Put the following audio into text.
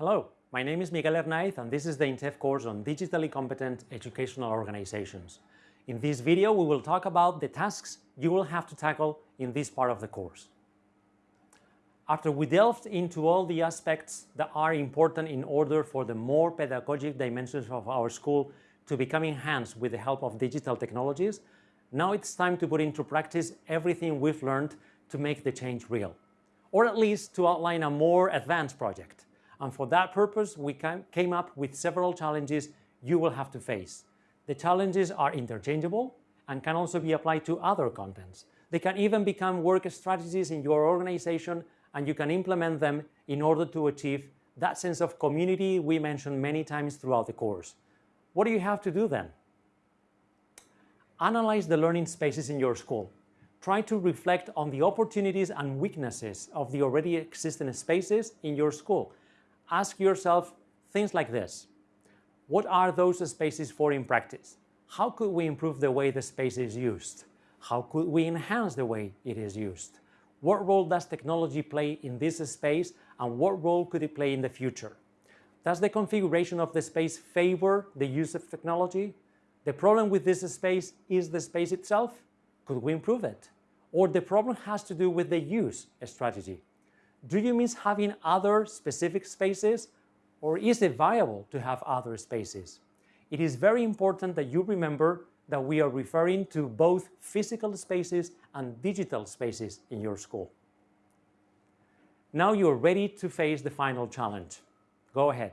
Hello, my name is Miguel Hernaiz and this is the INTEF course on Digitally Competent Educational Organizations. In this video, we will talk about the tasks you will have to tackle in this part of the course. After we delved into all the aspects that are important in order for the more pedagogic dimensions of our school to become enhanced with the help of digital technologies, now it's time to put into practice everything we've learned to make the change real, or at least to outline a more advanced project. And for that purpose, we came up with several challenges you will have to face. The challenges are interchangeable and can also be applied to other contents. They can even become work strategies in your organization and you can implement them in order to achieve that sense of community we mentioned many times throughout the course. What do you have to do then? Analyze the learning spaces in your school. Try to reflect on the opportunities and weaknesses of the already existing spaces in your school ask yourself things like this. What are those spaces for in practice? How could we improve the way the space is used? How could we enhance the way it is used? What role does technology play in this space and what role could it play in the future? Does the configuration of the space favor the use of technology? The problem with this space is the space itself? Could we improve it? Or the problem has to do with the use strategy? Do you mean having other specific spaces or is it viable to have other spaces? It is very important that you remember that we are referring to both physical spaces and digital spaces in your school. Now you're ready to face the final challenge. Go ahead.